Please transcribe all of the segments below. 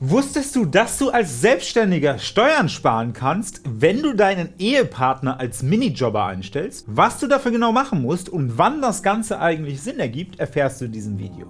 Wusstest du, dass du als Selbstständiger Steuern sparen kannst, wenn du deinen Ehepartner als Minijobber einstellst? Was du dafür genau machen musst und wann das Ganze eigentlich Sinn ergibt, erfährst du in diesem Video.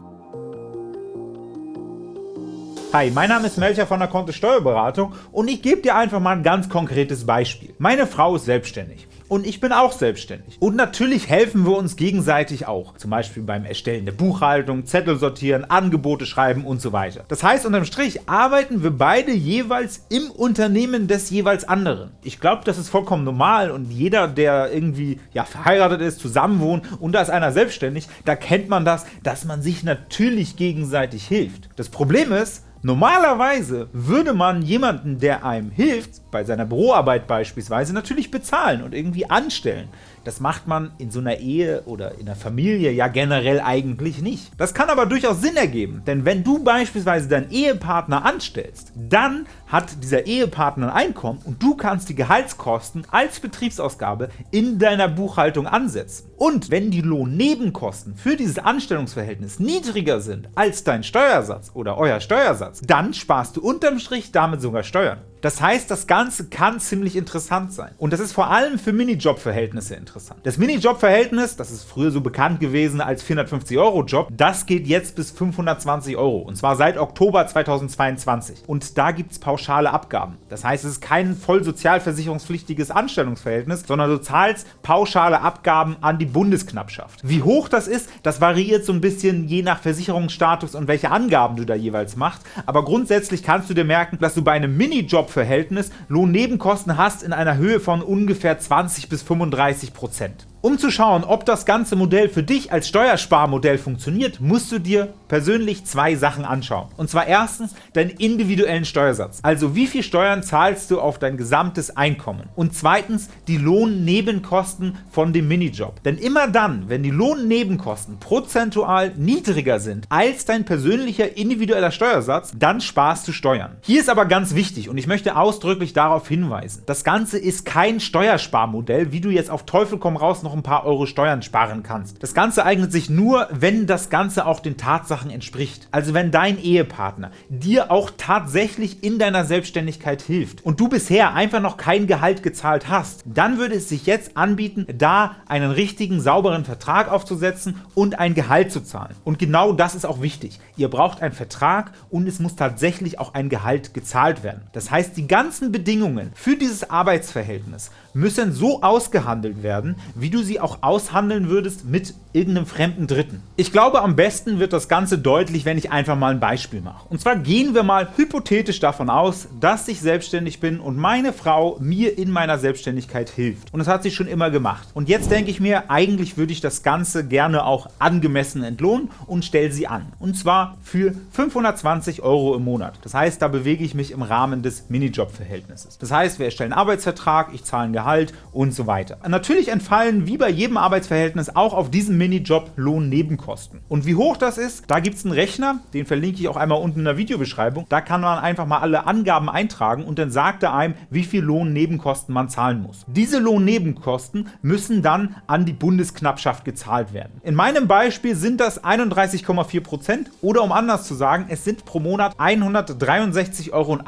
Hi, mein Name ist Melcher von der Kontist Steuerberatung und ich gebe dir einfach mal ein ganz konkretes Beispiel. Meine Frau ist selbstständig und ich bin auch selbstständig. Und natürlich helfen wir uns gegenseitig auch, zum Beispiel beim Erstellen der Buchhaltung, Zettel sortieren, Angebote schreiben und so weiter. Das heißt, unterm Strich arbeiten wir beide jeweils im Unternehmen des jeweils anderen. Ich glaube, das ist vollkommen normal und jeder, der irgendwie ja, verheiratet ist, zusammenwohnt und da ist einer selbstständig, da kennt man das, dass man sich natürlich gegenseitig hilft. Das Problem ist, Normalerweise würde man jemanden, der einem hilft, bei seiner Büroarbeit beispielsweise, natürlich bezahlen und irgendwie anstellen. Das macht man in so einer Ehe oder in der Familie ja generell eigentlich nicht. Das kann aber durchaus Sinn ergeben, denn wenn du beispielsweise deinen Ehepartner anstellst, dann hat dieser Ehepartner ein Einkommen und du kannst die Gehaltskosten als Betriebsausgabe in deiner Buchhaltung ansetzen. Und wenn die Lohnnebenkosten für dieses Anstellungsverhältnis niedriger sind als dein Steuersatz oder euer Steuersatz, dann sparst du unterm Strich damit sogar Steuern. Das heißt, das Ganze kann ziemlich interessant sein. Und das ist vor allem für Minijob-Verhältnisse interessant. Das Minijob-Verhältnis, das ist früher so bekannt gewesen als 450-Euro-Job, das geht jetzt bis 520 Euro. Und zwar seit Oktober 2022. Und da gibt es pauschale Abgaben. Das heißt, es ist kein voll sozialversicherungspflichtiges Anstellungsverhältnis, sondern du zahlst pauschale Abgaben an die Bundesknappschaft. Wie hoch das ist, das variiert so ein bisschen je nach Versicherungsstatus und welche Angaben du da jeweils machst. Aber grundsätzlich kannst du dir merken, dass du bei einem Minijob Verhältnis Lohnnebenkosten hast in einer Höhe von ungefähr 20 bis 35 Prozent. Um zu schauen, ob das ganze Modell für dich als Steuersparmodell funktioniert, musst du dir persönlich zwei Sachen anschauen. Und zwar erstens deinen individuellen Steuersatz, also wie viel Steuern zahlst du auf dein gesamtes Einkommen. Und zweitens die Lohnnebenkosten von dem Minijob. Denn immer dann, wenn die Lohnnebenkosten prozentual niedriger sind als dein persönlicher individueller Steuersatz, dann sparst du Steuern. Hier ist aber ganz wichtig und ich möchte ausdrücklich darauf hinweisen, das Ganze ist kein Steuersparmodell, wie du jetzt auf Teufel komm raus noch ein paar Euro Steuern sparen kannst. Das Ganze eignet sich nur, wenn das Ganze auch den Tatsachen entspricht. Also wenn dein Ehepartner dir auch tatsächlich in deiner Selbstständigkeit hilft und du bisher einfach noch kein Gehalt gezahlt hast, dann würde es sich jetzt anbieten, da einen richtigen, sauberen Vertrag aufzusetzen und ein Gehalt zu zahlen. Und genau das ist auch wichtig. Ihr braucht einen Vertrag und es muss tatsächlich auch ein Gehalt gezahlt werden. Das heißt, die ganzen Bedingungen für dieses Arbeitsverhältnis müssen so ausgehandelt werden, wie du sie auch aushandeln würdest mit irgendeinem fremden Dritten. Ich glaube, am besten wird das Ganze deutlich, wenn ich einfach mal ein Beispiel mache. Und zwar gehen wir mal hypothetisch davon aus, dass ich selbstständig bin und meine Frau mir in meiner Selbstständigkeit hilft. Und das hat sie schon immer gemacht. Und jetzt denke ich mir, eigentlich würde ich das Ganze gerne auch angemessen entlohnen und stelle sie an. Und zwar für 520 Euro im Monat. Das heißt, da bewege ich mich im Rahmen des Minijob-Verhältnisses. Das heißt, wir erstellen einen Arbeitsvertrag, ich zahle ein Gehalt und so weiter. Natürlich entfallen wie bei jedem Arbeitsverhältnis auch auf diesem Minijob Lohnnebenkosten. Und wie hoch das ist, da gibt es einen Rechner, den verlinke ich auch einmal unten in der Videobeschreibung. Da kann man einfach mal alle Angaben eintragen und dann sagt er einem, wie viel Lohnnebenkosten man zahlen muss. Diese Lohnnebenkosten müssen dann an die Bundesknappschaft gezahlt werden. In meinem Beispiel sind das 31,4% oder um anders zu sagen, es sind pro Monat 163,28 Euro.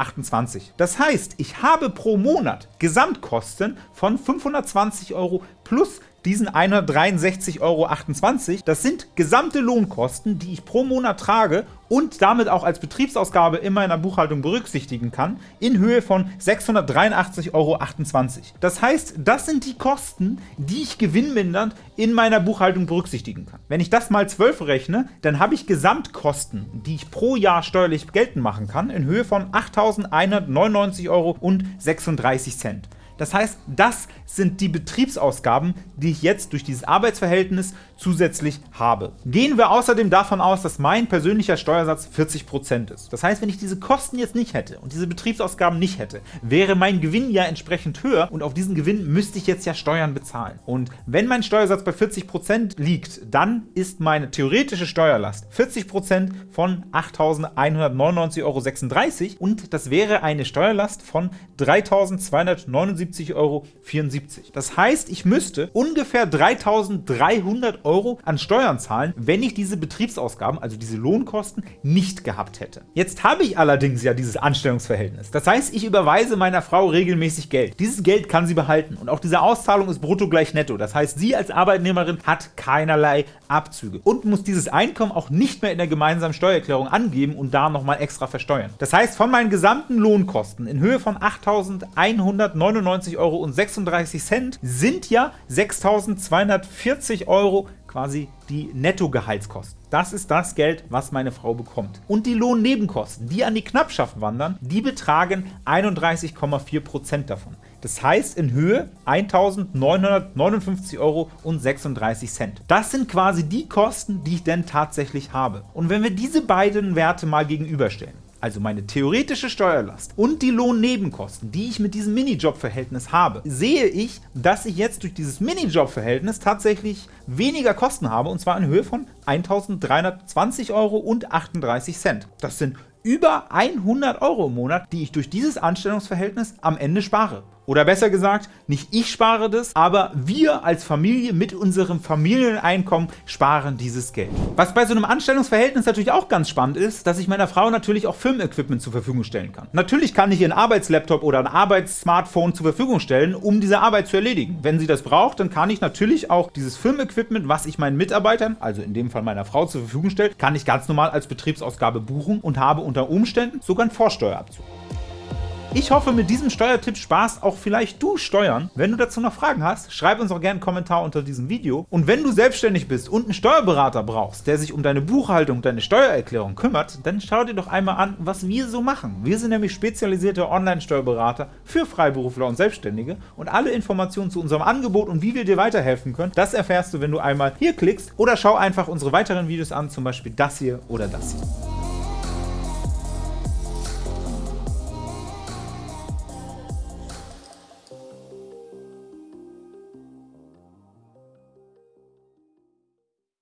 Das heißt, ich habe pro Monat Gesamtkosten von 520 Euro plus diesen 163,28 Euro. Das sind gesamte Lohnkosten, die ich pro Monat trage und damit auch als Betriebsausgabe in meiner Buchhaltung berücksichtigen kann, in Höhe von 683,28 Euro. Das heißt, das sind die Kosten, die ich gewinnmindernd in meiner Buchhaltung berücksichtigen kann. Wenn ich das mal 12 rechne, dann habe ich Gesamtkosten, die ich pro Jahr steuerlich geltend machen kann, in Höhe von 8.199,36 Euro. Das heißt, das sind die Betriebsausgaben, die ich jetzt durch dieses Arbeitsverhältnis zusätzlich habe. Gehen wir außerdem davon aus, dass mein persönlicher Steuersatz 40% ist. Das heißt, wenn ich diese Kosten jetzt nicht hätte und diese Betriebsausgaben nicht hätte, wäre mein Gewinn ja entsprechend höher und auf diesen Gewinn müsste ich jetzt ja Steuern bezahlen. Und wenn mein Steuersatz bei 40% liegt, dann ist meine theoretische Steuerlast 40% von 8.199,36 Euro und das wäre eine Steuerlast von 3.279 171,74 Euro. Das heißt, ich müsste ungefähr 3.300 Euro an Steuern zahlen, wenn ich diese Betriebsausgaben, also diese Lohnkosten, nicht gehabt hätte. Jetzt habe ich allerdings ja dieses Anstellungsverhältnis. Das heißt, ich überweise meiner Frau regelmäßig Geld. Dieses Geld kann sie behalten und auch diese Auszahlung ist brutto gleich netto. Das heißt, sie als Arbeitnehmerin hat keinerlei Abzüge und muss dieses Einkommen auch nicht mehr in der gemeinsamen Steuererklärung angeben und da nochmal extra versteuern. Das heißt, von meinen gesamten Lohnkosten in Höhe von 8.199,36 Euro sind ja 6.240 Euro quasi die Nettogehaltskosten. Das ist das Geld, was meine Frau bekommt. Und die Lohnnebenkosten, die an die Knappschaft wandern, die betragen 31,4% davon. Das heißt in Höhe 1.959,36 Euro. Das sind quasi die Kosten, die ich denn tatsächlich habe. Und wenn wir diese beiden Werte mal gegenüberstellen, also meine theoretische Steuerlast und die Lohnnebenkosten, die ich mit diesem Minijob-Verhältnis habe, sehe ich, dass ich jetzt durch dieses Minijob-Verhältnis tatsächlich weniger Kosten habe, und zwar in Höhe von 1.320,38 Euro. Das sind über 100 Euro im Monat, die ich durch dieses Anstellungsverhältnis am Ende spare. Oder besser gesagt, nicht ich spare das, aber wir als Familie mit unserem Familieneinkommen sparen dieses Geld. Was bei so einem Anstellungsverhältnis natürlich auch ganz spannend ist, dass ich meiner Frau natürlich auch Filmequipment zur Verfügung stellen kann. Natürlich kann ich ihr einen Arbeitslaptop oder ein Arbeitssmartphone zur Verfügung stellen, um diese Arbeit zu erledigen. Wenn sie das braucht, dann kann ich natürlich auch dieses Filmequipment, was ich meinen Mitarbeitern, also in dem Fall meiner Frau, zur Verfügung stelle, kann ich ganz normal als Betriebsausgabe buchen und habe unter Umständen sogar einen Vorsteuerabzug. Ich hoffe, mit diesem Steuertipp sparst auch vielleicht du Steuern. Wenn du dazu noch Fragen hast, schreib uns auch gerne einen Kommentar unter diesem Video. Und wenn du selbstständig bist und einen Steuerberater brauchst, der sich um deine Buchhaltung, deine Steuererklärung kümmert, dann schau dir doch einmal an, was wir so machen. Wir sind nämlich spezialisierte Online-Steuerberater für Freiberufler und Selbstständige und alle Informationen zu unserem Angebot und wie wir dir weiterhelfen können, das erfährst du, wenn du einmal hier klickst oder schau einfach unsere weiteren Videos an, zum Beispiel das hier oder das hier.